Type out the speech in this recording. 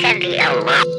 send me a lot.